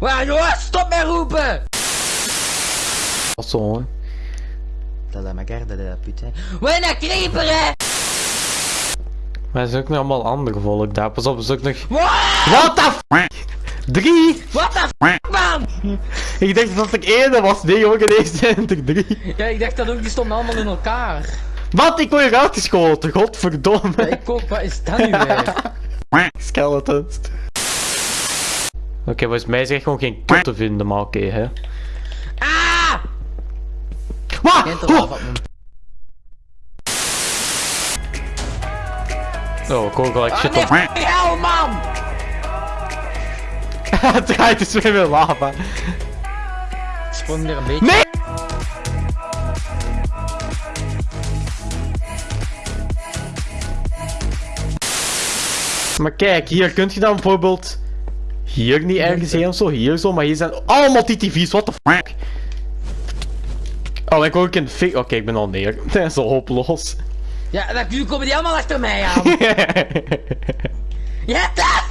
Waar, joh, stop met roepen! Wat zo? Dat la magarde de putain. Wat een creeper, hè! Maar er is ook nog allemaal ander volk daar. Pas op, er ook nog... What the f... Drie! What the f... man! ik dacht dat ik eerder was. Nee, jongen, deze zijn er drie. Ja, ik dacht dat ook. Die stonden allemaal in elkaar. Wat? Ik word eruit geschoten. Godverdomme. Ik. Wat is dat nu weer? Skeletons. Oké, volgens mij is er echt gewoon geen kut te vinden, maar oké, hè. Ah! Wat? Oh! Oh, ik hoor gelijk shit Ah, op. nee, hel, man! Het draait dus weer weer lava. Sprong er een beetje. Nee! Maar kijk, hier kunt je dan bijvoorbeeld hier niet ergens heen of zo, hier zo, maar hier zijn allemaal TTV's, what the fuck? Oh, ik hoor ook in de fik. Oké, ik ben al neer. Dat is al hopeloos. Ja, dan nu komen die allemaal achter mij aan. Dat!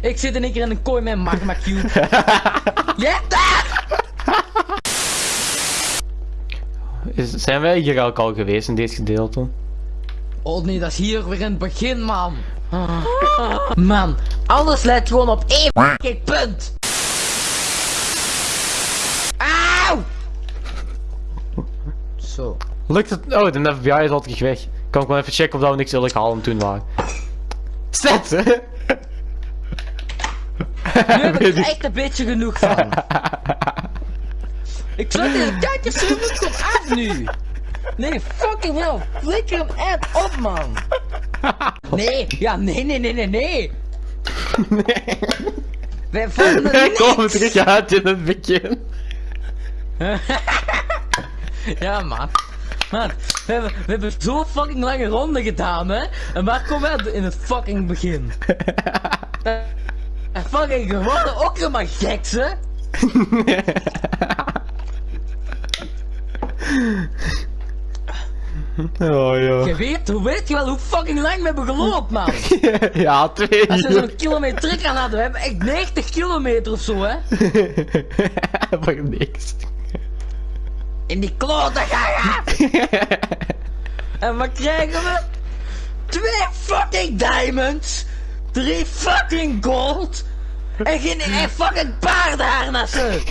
Ik zit in één keer in een kooi met een magma cube. Dat! Is, zijn wij hier ook al geweest in dit gedeelte? Oh nee, dat is hier weer in het begin, man. Man, alles leidt gewoon op één fucking punt. Auw! Zo. Lukt het? Oh, de FBI is al terug weg. Kan ik wel even checken of dat we niks illegaal aan het doen waren. Zet! Nu heb ik er echt een beetje genoeg van. Ik zet deze kijkersservice komt af nu. Nee, fucking hell. Flikker hem echt op, man. Nee, ja, nee, nee, nee, nee, nee. Wij vonden Ik kom niks. terug uit in het begin. Ja, man. Man, we hebben, we hebben zo fucking lange ronde gedaan, hè? En waar komen we in het fucking begin? En fucking geworden ook helemaal geks, hè? Oh ja. Je weet, hoe weet je wel hoe fucking lang we hebben gelopen, man? ja, twee Als we zo'n kilometer aan hadden, we hebben echt 90 kilometer of zo, hè? Voor niks. In die klote gaan! En wat krijgen we? Twee fucking diamonds! Drie fucking gold! En geen en fucking paardenharnassen!